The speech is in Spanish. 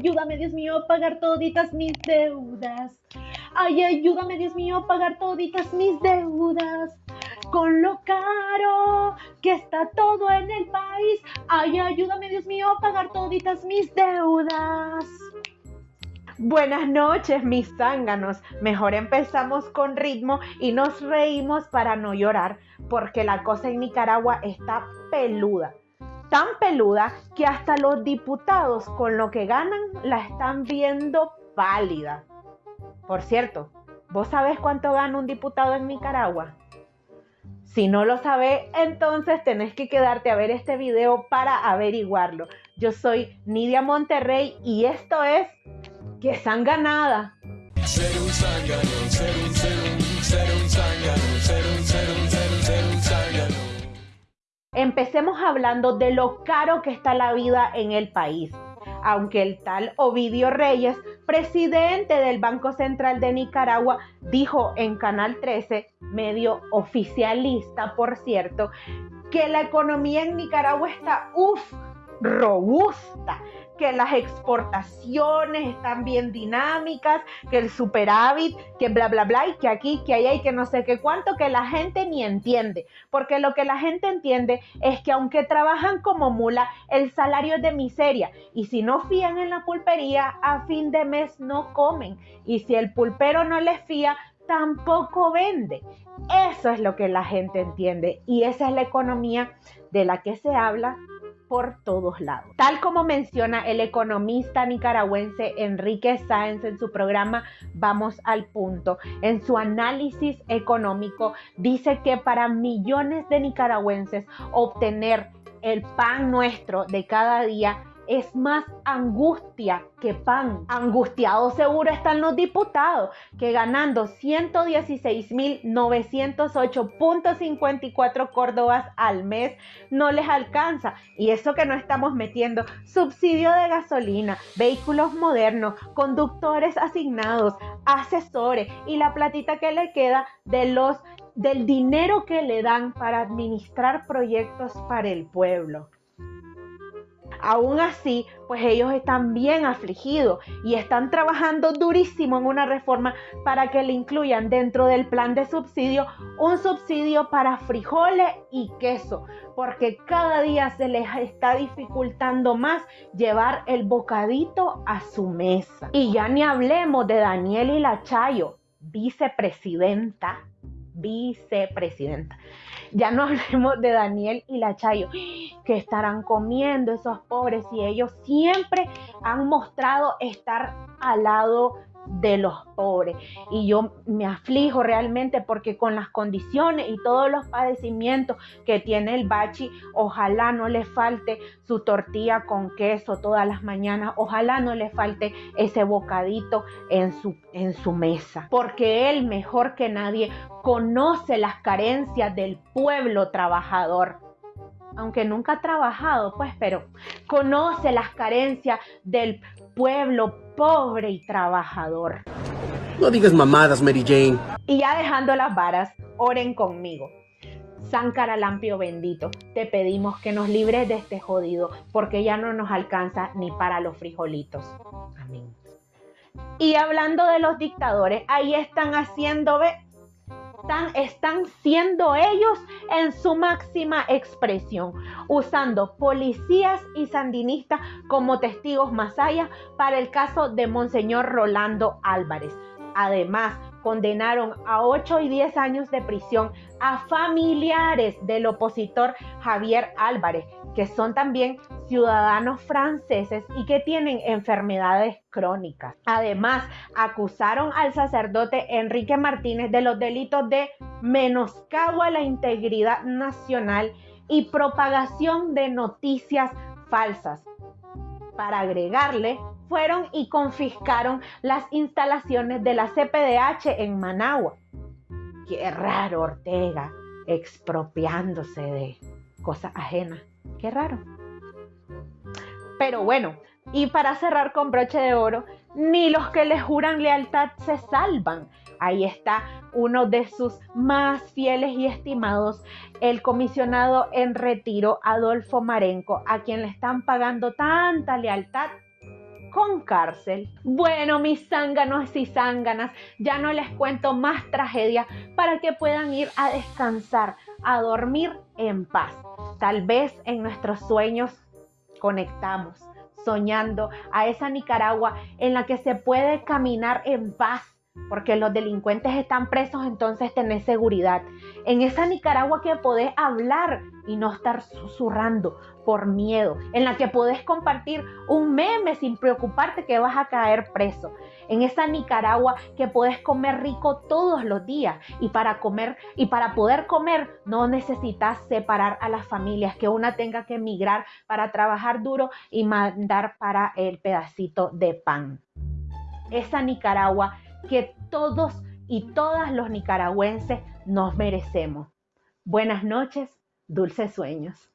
ayúdame, Dios mío, a pagar toditas mis deudas. Ay, ayúdame, Dios mío, a pagar toditas mis deudas. Con lo caro que está todo en el país. Ay, ayúdame, Dios mío, a pagar toditas mis deudas. Buenas noches, mis zánganos. Mejor empezamos con ritmo y nos reímos para no llorar, porque la cosa en Nicaragua está peluda. Tan peluda que hasta los diputados con lo que ganan la están viendo pálida. Por cierto, ¿vos sabés cuánto gana un diputado en Nicaragua? Si no lo sabés, entonces tenés que quedarte a ver este video para averiguarlo. Yo soy Nidia Monterrey y esto es que sanganada. Ser un ser un, ser un, Empecemos hablando de lo caro que está la vida en el país. Aunque el tal Ovidio Reyes, presidente del Banco Central de Nicaragua, dijo en Canal 13, medio oficialista por cierto, que la economía en Nicaragua está, uff, robusta, que las exportaciones están bien dinámicas, que el superávit, que bla, bla, bla, y que aquí, que allá y que no sé qué cuánto, que la gente ni entiende. Porque lo que la gente entiende es que aunque trabajan como mula, el salario es de miseria. Y si no fían en la pulpería, a fin de mes no comen. Y si el pulpero no les fía, tampoco vende. Eso es lo que la gente entiende. Y esa es la economía de la que se habla por todos lados. Tal como menciona el economista nicaragüense Enrique Sáenz en su programa Vamos al punto, en su análisis económico dice que para millones de nicaragüenses obtener el pan nuestro de cada día es más angustia que pan. Angustiados seguro están los diputados que ganando 116.908.54 córdobas al mes no les alcanza. Y eso que no estamos metiendo subsidio de gasolina, vehículos modernos, conductores asignados, asesores y la platita que le queda de los del dinero que le dan para administrar proyectos para el pueblo. Aún así, pues ellos están bien afligidos y están trabajando durísimo en una reforma para que le incluyan dentro del plan de subsidio un subsidio para frijoles y queso, porque cada día se les está dificultando más llevar el bocadito a su mesa. Y ya ni hablemos de Daniel y vicepresidenta, vicepresidenta ya no hablemos de Daniel y la Chayo, que estarán comiendo esos pobres y ellos siempre han mostrado estar al lado de los pobres. Y yo me aflijo realmente porque con las condiciones y todos los padecimientos que tiene el bachi, ojalá no le falte su tortilla con queso todas las mañanas, ojalá no le falte ese bocadito en su, en su mesa, porque él mejor que nadie conoce las carencias del pueblo trabajador aunque nunca ha trabajado, pues, pero conoce las carencias del pueblo pobre y trabajador. No digas mamadas, Mary Jane. Y ya dejando las varas, oren conmigo. San Caralampio bendito, te pedimos que nos libres de este jodido, porque ya no nos alcanza ni para los frijolitos. Amén. Y hablando de los dictadores, ahí están haciendo, ve, están, siendo ellos en su máxima expresión, usando policías y sandinistas como testigos allá para el caso de Monseñor Rolando Álvarez. Además, condenaron a 8 y 10 años de prisión a familiares del opositor Javier Álvarez, que son también ciudadanos franceses y que tienen enfermedades crónicas. Además, acusaron al sacerdote Enrique Martínez de los delitos de menoscabo a la integridad nacional y propagación de noticias falsas. Para agregarle, fueron y confiscaron las instalaciones de la CPDH en Managua. Qué raro Ortega expropiándose de cosas ajenas. Qué raro. Pero bueno, y para cerrar con broche de oro, ni los que le juran lealtad se salvan. Ahí está uno de sus más fieles y estimados, el comisionado en retiro Adolfo Marenco, a quien le están pagando tanta lealtad con cárcel. Bueno, mis zánganos y zánganas, ya no les cuento más tragedia para que puedan ir a descansar, a dormir en paz. Tal vez en nuestros sueños conectamos, soñando a esa Nicaragua en la que se puede caminar en paz porque los delincuentes están presos, entonces tenés seguridad. En esa Nicaragua que podés hablar y no estar susurrando por miedo, en la que podés compartir un meme sin preocuparte que vas a caer preso. En esa Nicaragua que podés comer rico todos los días y para comer y para poder comer no necesitas separar a las familias, que una tenga que emigrar para trabajar duro y mandar para el pedacito de pan. Esa Nicaragua que todos y todas los nicaragüenses nos merecemos. Buenas noches, dulces sueños.